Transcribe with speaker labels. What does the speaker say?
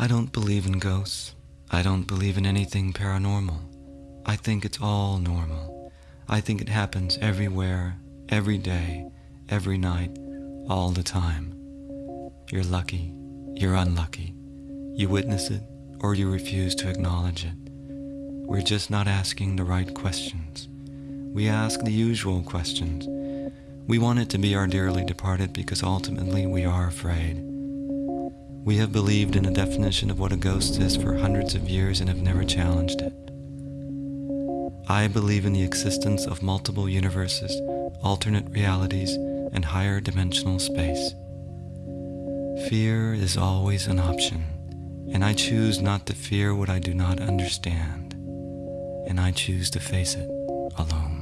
Speaker 1: I don't believe in ghosts. I don't believe in anything paranormal. I think it's all normal. I think it happens everywhere, every day, every night, all the time. You're lucky, you're unlucky. You witness it or you refuse to acknowledge it. We're just not asking the right questions. We ask the usual questions. We want it to be our dearly departed because ultimately we are afraid. We have believed in a definition of what a ghost is for hundreds of years and have never challenged it. I believe in the existence of multiple universes, alternate realities, and higher dimensional space. Fear is always an option, and I choose not to fear what I do not understand, and I choose to face it alone.